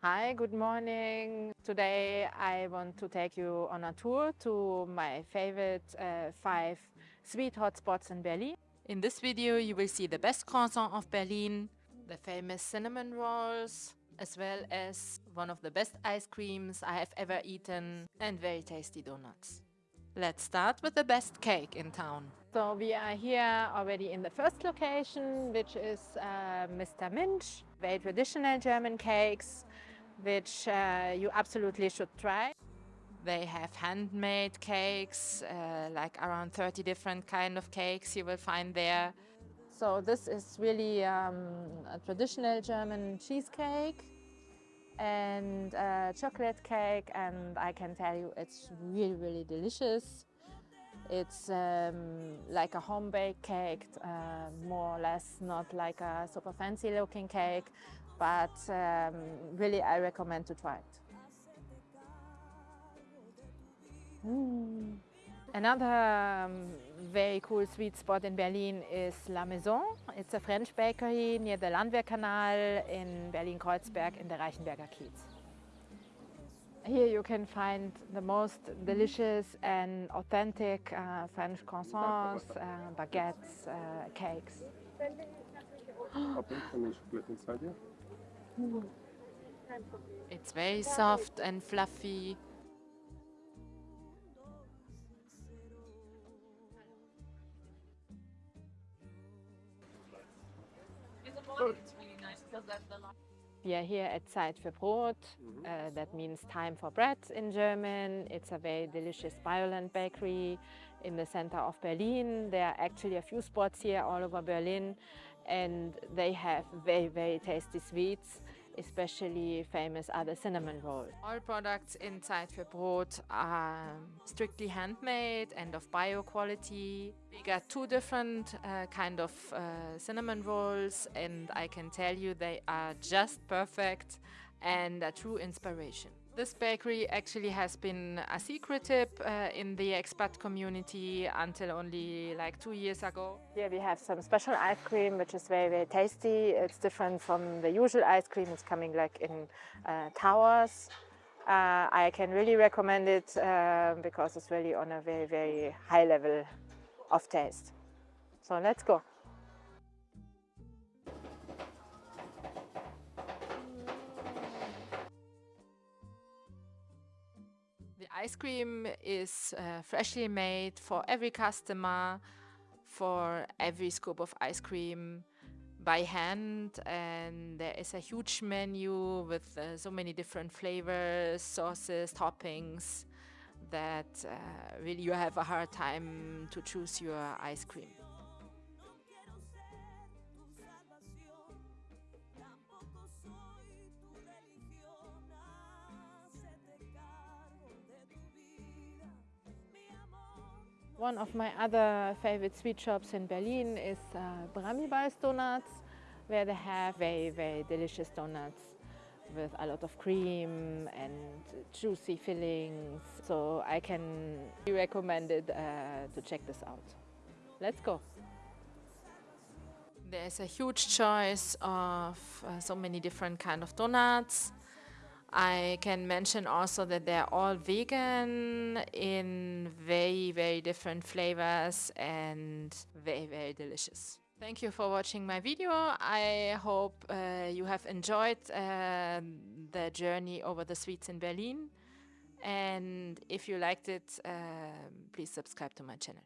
Hi, good morning. Today I want to take you on a tour to my favorite uh, five sweet hotspots in Berlin. In this video you will see the best croissant of Berlin, the famous cinnamon rolls, as well as one of the best ice creams I have ever eaten and very tasty donuts. Let's start with the best cake in town. So we are here already in the first location, which is uh, Mr. Minsch. Very traditional German cakes, which uh, you absolutely should try. They have handmade cakes, uh, like around 30 different kind of cakes you will find there. So this is really um, a traditional German cheesecake and uh, chocolate cake and I can tell you it's really really delicious. It's um, like a home baked cake, uh, more or less not like a super fancy looking cake, but um, really I recommend to try it. Mm. Another um, very cool sweet spot in Berlin is La Maison. It's a French bakery near the Landwehrkanal in Berlin-Kreuzberg in the Reichenberger Kiez. Here you can find the most delicious and authentic uh, French croissants, uh, baguettes, uh, cakes. It's very soft and fluffy. We are here at Zeit für Brot. Mm-hmm. Uh, that means time for bread in German. It's a very delicious Bioland bakery in the center of Berlin. There are actually a few spots here all over Berlin and they have very, very tasty sweets especially famous are the cinnamon rolls. All products inside für are strictly handmade and of bio quality. We got two different uh, kind of uh, cinnamon rolls and I can tell you they are just perfect and a true inspiration. This bakery actually has been a secret tip uh, in the expat community until only like two years ago. Here we have some special ice cream which is very very tasty. It's different from the usual ice cream. It's coming like in uh, towers. Uh, I can really recommend it uh, because it's really on a very very high level of taste. So let's go. Ice cream is uh, freshly made for every customer, for every scoop of ice cream by hand and there is a huge menu with uh, so many different flavors, sauces, toppings that uh, really you have a hard time to choose your ice cream. One of my other favorite sweet shops in Berlin is uh, Brammibal's Donuts, where they have very, very delicious donuts with a lot of cream and juicy fillings. So I can recommend it uh, to check this out. Let's go. There's a huge choice of uh, so many different kind of donuts. I can mention also that they're all vegan in very, very different flavors and very, very delicious. Thank you for watching my video. I hope uh, you have enjoyed uh, the journey over the sweets in Berlin. And if you liked it, uh, please subscribe to my channel.